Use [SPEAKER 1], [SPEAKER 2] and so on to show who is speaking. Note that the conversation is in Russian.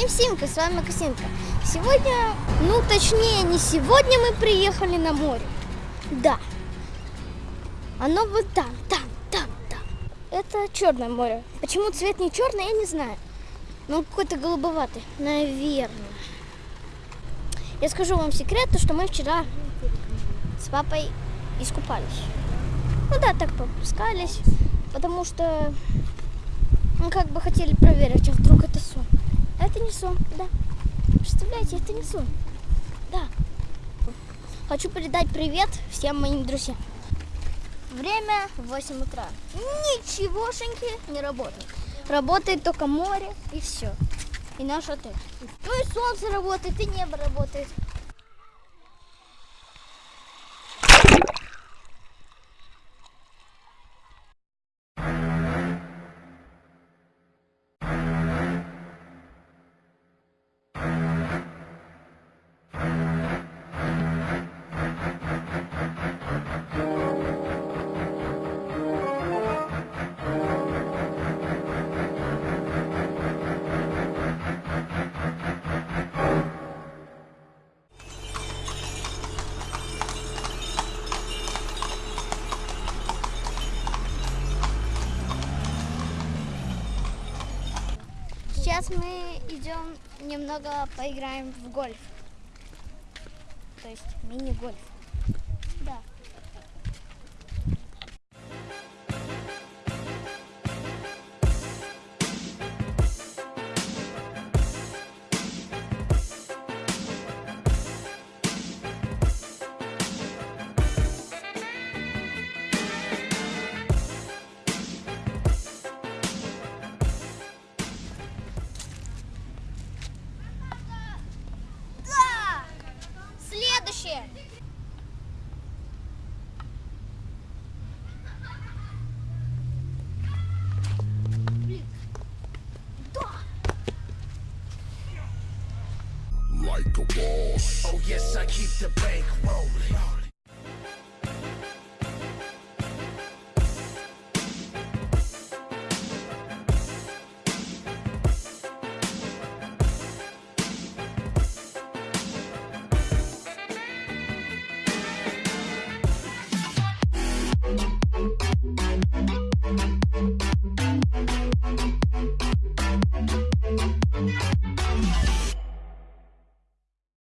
[SPEAKER 1] Всем Симка, с вами Косинка. Сегодня, ну точнее не сегодня мы приехали на море. Да. Оно вот там, там, там, там. Это Черное море. Почему цвет не черный, я не знаю. Ну какой-то голубоватый, наверное. Я скажу вам секрет, то что мы вчера с папой искупались. Ну да, так попускались, потому что мы как бы хотели проверить, а вдруг это сон. Это не сон, да. Представляете, это не сон. Да. Хочу передать привет всем моим друзьям. Время 8 утра. Ничегошеньки не работает. Работает только море и все. И наш отель. Ну и солнце работает, и небо работает. Сейчас мы идем немного поиграем в гольф. То есть мини-гольф. Да.
[SPEAKER 2] Like a boss.
[SPEAKER 3] Oh yes, I keep the bank rolling.